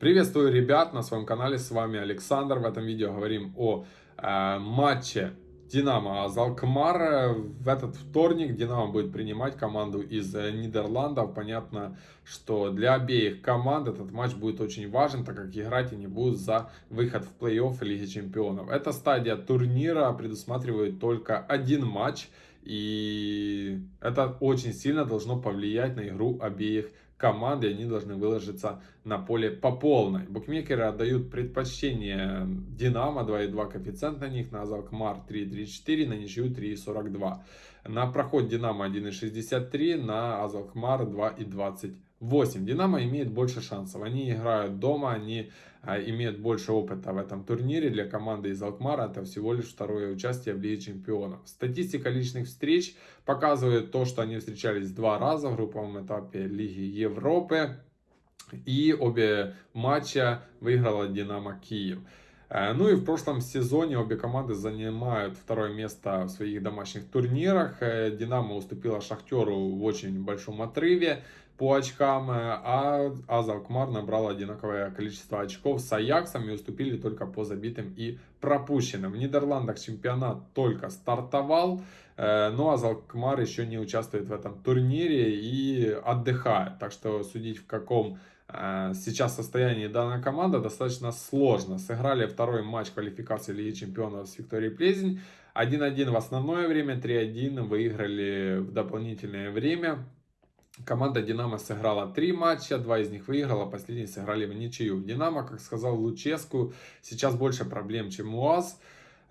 Приветствую ребят на своем канале, с вами Александр. В этом видео говорим о э, матче Динамо Азалкмар. В этот вторник Динамо будет принимать команду из э, Нидерландов. Понятно, что для обеих команд этот матч будет очень важен, так как играть они будут за выход в плей-офф Лиги Чемпионов. Эта стадия турнира предусматривает только один матч. И это очень сильно должно повлиять на игру обеих команды, они должны выложиться на поле по полной. Букмекеры отдают предпочтение Динамо 2,2 коэффициент на них, на Азалкмар 3,34, на ничью 3,42. На проход Динамо 1,63, на Азалкмар 2,20. 8. Динамо имеет больше шансов. Они играют дома, они а, имеют больше опыта в этом турнире. Для команды из Алкмара это всего лишь второе участие в Лиге Чемпионов. Статистика личных встреч показывает то, что они встречались два раза в групповом этапе Лиги Европы. И обе матча выиграла Динамо Киев. Э, ну и в прошлом сезоне обе команды занимают второе место в своих домашних турнирах. Э, Динамо уступила Шахтеру в очень большом отрыве по очкам, э, а Азалкмар набрал одинаковое количество очков с Аяксом и уступили только по забитым и пропущенным. В Нидерландах чемпионат только стартовал, но Азалкмар еще не участвует в этом турнире и отдыхает. Так что судить в каком сейчас состоянии данная команда достаточно сложно. Сыграли второй матч квалификации Лиги Чемпионов с Викторией Плезень. 1-1 в основное время, 3-1 выиграли в дополнительное время. Команда Динамо сыграла три матча, два из них выиграла, последний сыграли в ничью. Динамо, как сказал Луческу, сейчас больше проблем, чем у УАЗ.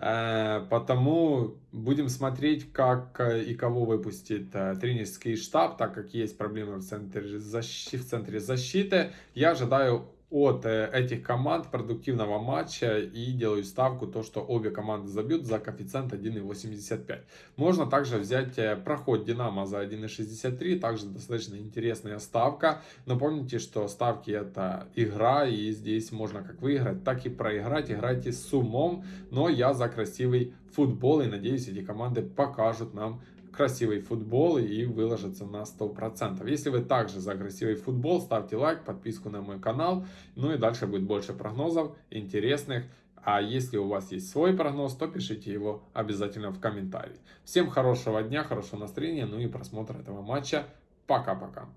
Э, потому будем смотреть, как э, и кого выпустит э, тренерский штаб, так как есть проблемы в центре, защи, в центре защиты. Я ожидаю от э, этих команд продуктивного матча и делаю ставку то, что обе команды забьют за коэффициент 1,85. Можно также взять э, проход Динамо за 1,63, также достаточно интересная ставка. Но помните, что ставки это игра и здесь можно как выиграть, так и проиграть. Играйте с умом, но я за красивый футбол и надеюсь эти команды покажут нам красивый футбол и выложиться на 100%. Если вы также за красивый футбол, ставьте лайк, подписку на мой канал. Ну и дальше будет больше прогнозов интересных. А если у вас есть свой прогноз, то пишите его обязательно в комментарии. Всем хорошего дня, хорошего настроения, ну и просмотра этого матча. Пока-пока.